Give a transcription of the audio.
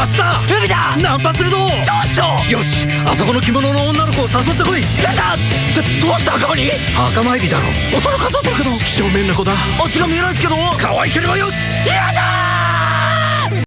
明日海だ！ナンパするぞ！上所よしあそこの着物の女の子を誘ってこい！よっってどうして墓場に？墓参りだろ恐その数えてるけど几帳面な子だ。足が見えないけど可愛ければよし！いや